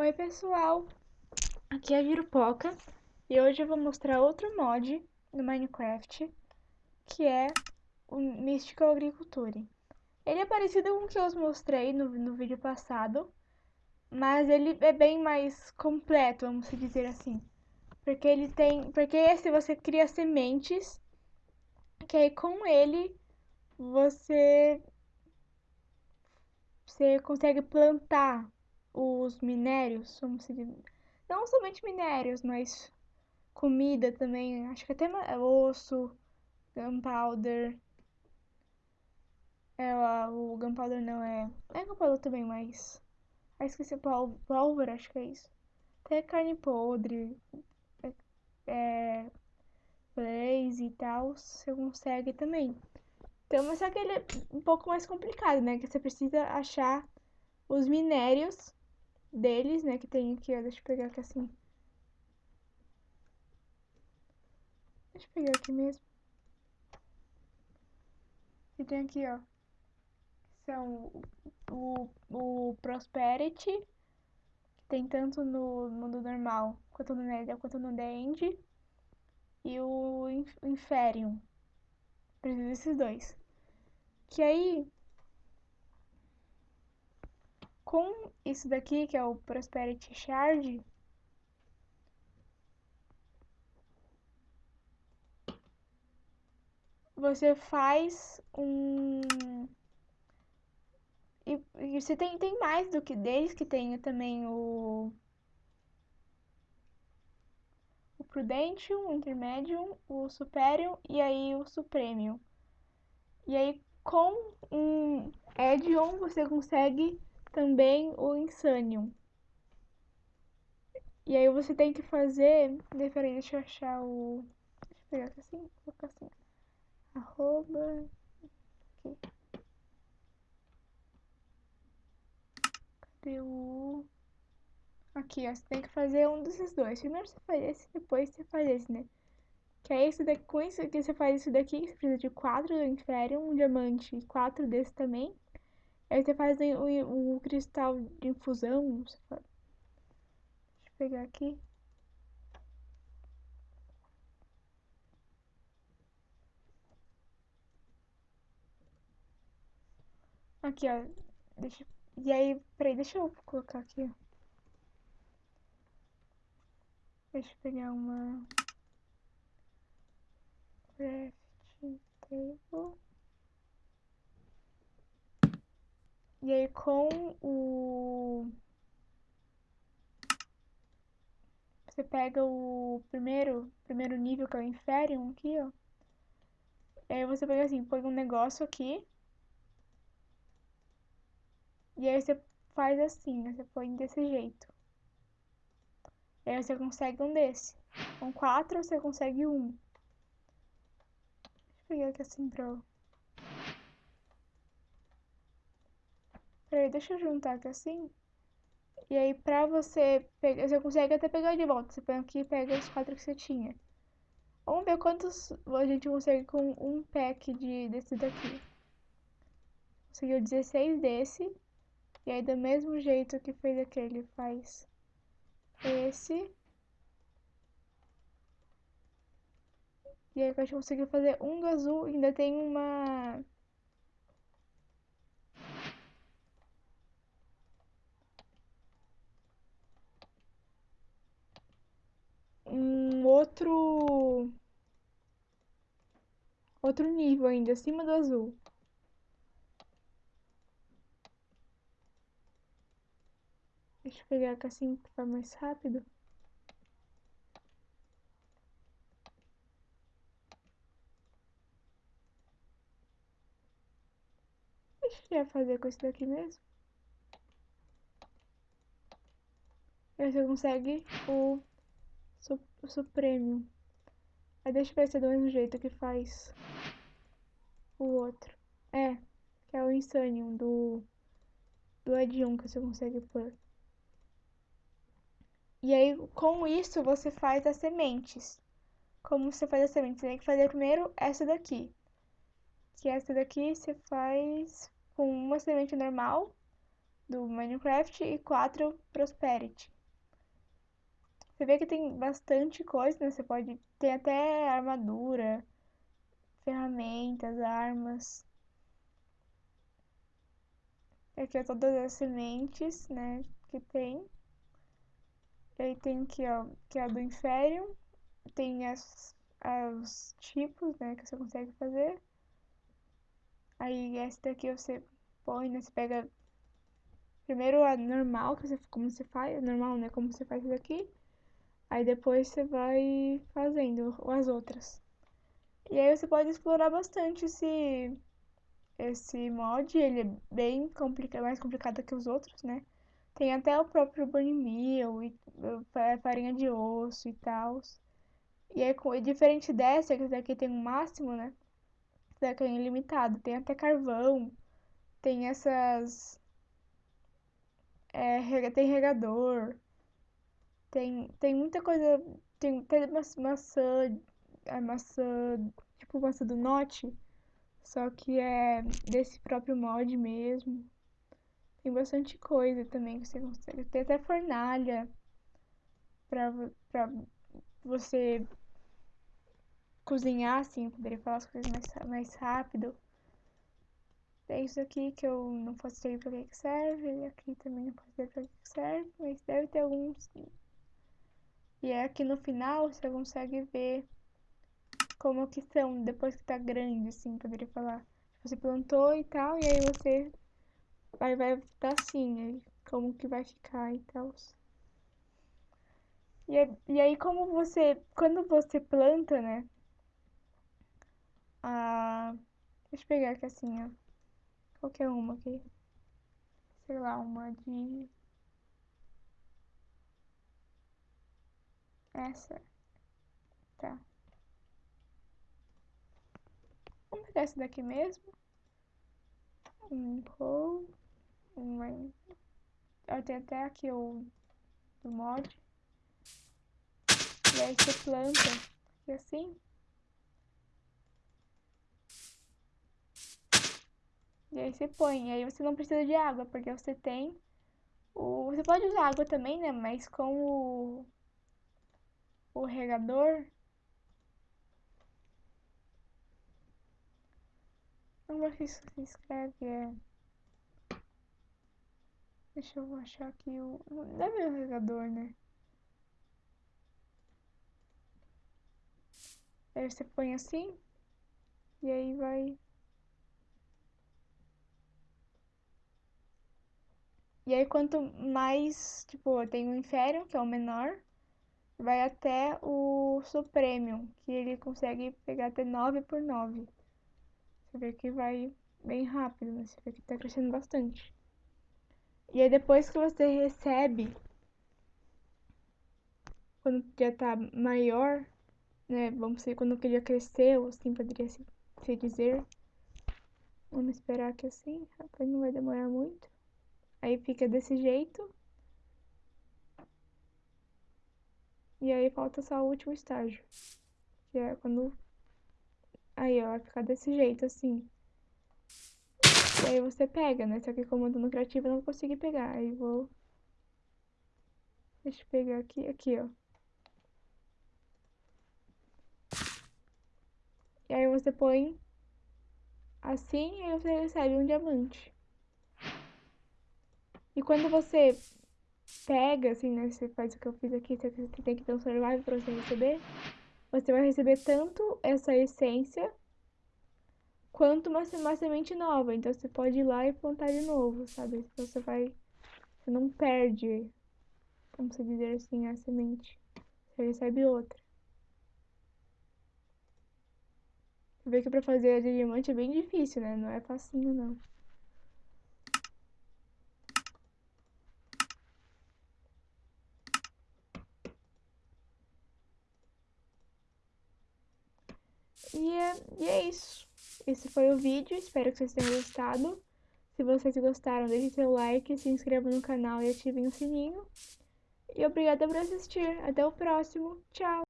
Oi pessoal, aqui é a Virupoca e hoje eu vou mostrar outro mod no Minecraft que é o Mystical Agriculture. Ele é parecido com o que eu mostrei no, no vídeo passado, mas ele é bem mais completo, vamos dizer assim. Porque ele tem, porque esse você cria sementes, que aí com ele você você consegue plantar os minérios, vamos dizer, não somente minérios, mas comida também, acho que até osso, gunpowder, é, o gunpowder não é, é gunpowder também, mas, ah, esqueci, pólvora, acho que é isso, até carne podre, é, é blaze e tal, você consegue também. Então, mas só que ele é um pouco mais complicado, né, que você precisa achar os minérios deles, né? Que tem aqui, ó. Deixa eu pegar aqui assim. Deixa eu pegar aqui mesmo. E tem aqui, ó. São o, o Prosperity, que tem tanto no mundo normal, quanto no Nether, quanto no The End. E o Inferium. Preciso desses dois. Que aí, com isso daqui, que é o Prosperity Shard, você faz um... E, e você tem, tem mais do que deles, que tem também o... O Prudentium, o Intermedium, o Superium e aí o Supremium. E aí com um Edion você consegue também o Insanium. E aí você tem que fazer. Peraí, deixa eu achar o. Deixa eu pegar aqui assim, colocar assim. Arroba. Aqui. Cadê o. Aqui, ó. Você tem que fazer um desses dois. Primeiro você faz esse, depois você faz esse, né? Que é esse daqui. Com isso que você faz isso daqui, você precisa de quatro do Inferium, um diamante e quatro desse também. Aí você faz o, o cristal de infusão. Deixa eu pegar aqui. Aqui, ó. Deixa... E aí, peraí, deixa eu colocar aqui, Deixa eu pegar uma... Crafting table. E aí com o... Você pega o primeiro, primeiro nível, que é o Inferium, aqui, ó. E aí você pega assim, põe um negócio aqui. E aí você faz assim, você põe desse jeito. E aí você consegue um desse. Com quatro você consegue um. Deixa eu pegar aqui assim pra Peraí, deixa eu juntar aqui assim. E aí, pra você pegar, você consegue até pegar de volta. Você põe aqui e pega os quatro que você tinha. Vamos ver quantos a gente consegue com um pack de, desse daqui. Conseguiu 16 desse. E aí, do mesmo jeito que fez aquele, faz esse. E aí, a gente conseguiu fazer um do azul. Ainda tem uma outro outro nível ainda acima do azul. Deixa eu pegar aqui assim que vai mais rápido. Deixa eu fazer com isso daqui mesmo. Você consegue o o Supremo. Aí deixa é do mesmo jeito que faz o outro. É, que é o Insanium do, do Edion que você consegue pôr. E aí, com isso, você faz as sementes. Como você faz as sementes? Você tem que fazer primeiro essa daqui. Que essa daqui você faz com uma semente normal. do Minecraft e 4 Prosperity. Você vê que tem bastante coisa, né? Você pode... Tem até armadura, ferramentas, armas. Aqui é todas as sementes, né? Que tem. E aí tem aqui, ó, que é a do Inferium. Tem as, os tipos, né? Que você consegue fazer. Aí essa daqui você põe, né? Você pega primeiro a normal, que você, como você faz, normal, né? Como você faz isso aqui. Aí depois você vai fazendo as outras. E aí você pode explorar bastante esse, esse mod, ele é bem complicado, mais complicado que os outros, né? Tem até o próprio Bunny Meal, e, farinha de osso e tal. E é diferente dessa, que daqui tem um máximo, né? Essa daqui é ilimitado. Tem até carvão, tem essas... É, tem regador, tem, tem muita coisa. Tem até maçã. A maçã. Tipo maçã do Note. Só que é desse próprio mod mesmo. Tem bastante coisa também que você consegue. Tem até fornalha. Pra, pra você cozinhar, assim, poderia falar as coisas mais, mais rápido. É isso aqui que eu não faço ideia pra que serve. E aqui também não faço ideia pra que serve. Mas deve ter alguns e é aqui no final você consegue ver como que são depois que tá grande, assim, poderia falar. Você plantou e tal, e aí você vai, vai estar assim, aí, como que vai ficar e tal. E, e aí como você, quando você planta, né, a... Deixa eu pegar aqui assim, ó. Qualquer uma aqui. Sei lá, uma de Essa. Tá. Vamos pegar essa daqui mesmo. Um roll. Um Eu tenho até aqui o do mod. E aí você planta aqui assim. E aí você põe. E aí você não precisa de água, porque você tem o... Você pode usar água também, né? Mas com o o regador. Como é que isso se escreve? É... Deixa eu achar aqui o... Deve o regador, né? Aí você põe assim. E aí vai... E aí quanto mais, tipo, tem o Inferium, que é o menor vai até o Supremium, que ele consegue pegar até 9 por 9. Você vê que vai bem rápido, né? Você vê que tá crescendo bastante. E aí depois que você recebe, quando já tá maior, né? Vamos ver quando ele já cresceu, assim poderia se, se dizer. Vamos esperar que assim, rapaz, não vai demorar muito. Aí fica desse jeito. E aí falta só o último estágio. Que é quando... Aí, ó, vai ficar desse jeito, assim. E aí você pega, né? Só que comando no criativo eu não consegui pegar. Aí vou... Deixa eu pegar aqui, aqui, ó. E aí você põe assim e você recebe um diamante. E quando você pega, assim, né? Você faz o que eu fiz aqui, você tem que ter um survival pra você receber. Você vai receber tanto essa essência quanto uma, uma semente nova. Então você pode ir lá e plantar de novo, sabe? Então você vai. Você não perde, como se dizer assim, a semente. Você recebe outra. Você vê que pra fazer a diamante é bem difícil, né? Não é facinho, não. E é, isso. Esse foi o vídeo, espero que vocês tenham gostado. Se vocês gostaram, deixe seu like, se inscrevam no canal e ativem o sininho. E obrigada por assistir. Até o próximo. Tchau!